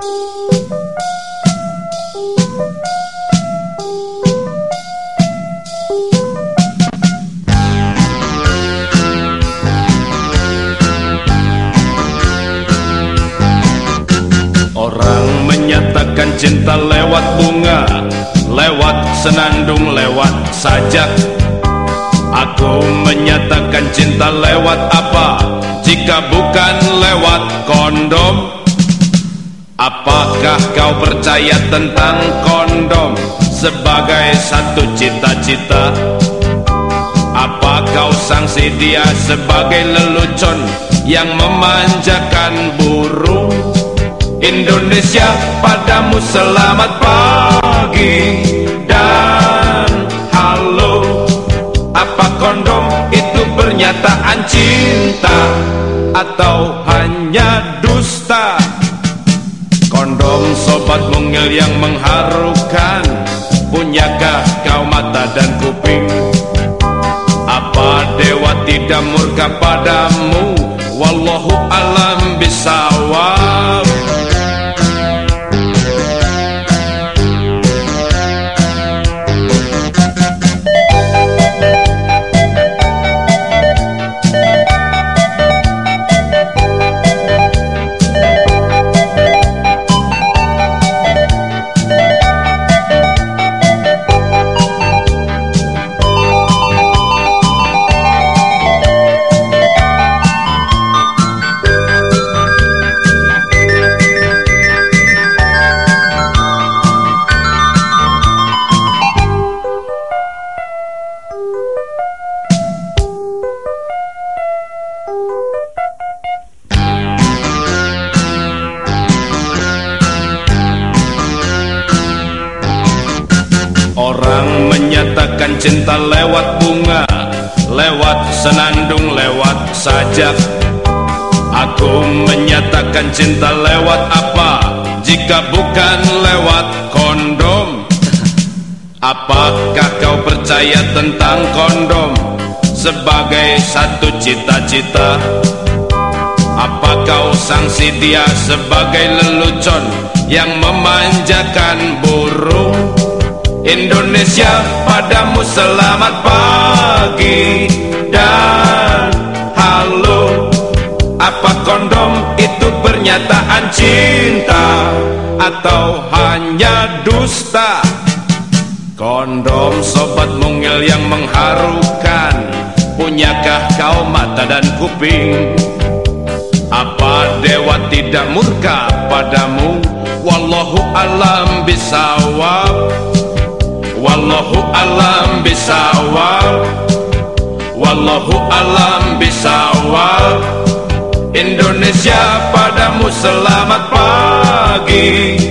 Orang menyatakan cinta lewat bunga Lewat senandung, lewat sajak. Aku menyatakan cinta lewat apa? Jika bukan Apakah kau percaya tentang kondom Sebagai satu cita-cita? Apa kau sangsi dia sebagai lelucon Yang memanjakan burung? Indonesia padamu selamat pagi dan halo. Apa kondom itu pernyataan cinta atau hanya dusta yang mengharukan. Punyakah kau mata dan kuping? Apa dewa tidak murka padamu Orang menyatakan cinta lewat bunga Lewat senandung, lewat sajak. Aku menyatakan cinta lewat apa Jika bukan lewat kondom? Apakah kau percaya tentang kondom Sebagai satu cita-cita? Apa kau sangsi dia sebagai lelucon Yang memanjakan burung Indonesia padamu selamat pagi. Dan halo Apa kondom itu pernyataan cinta? Atau hanya dusta? Kondom sobat mungil yang mengharukan. Punyakah kau mata dan kuping? Apa dewa tidak murka padamu? Wallahu alam bisawab Wallahu alam bisawab. Wallahu alam bisawab. Indonesia padamu selamat pagi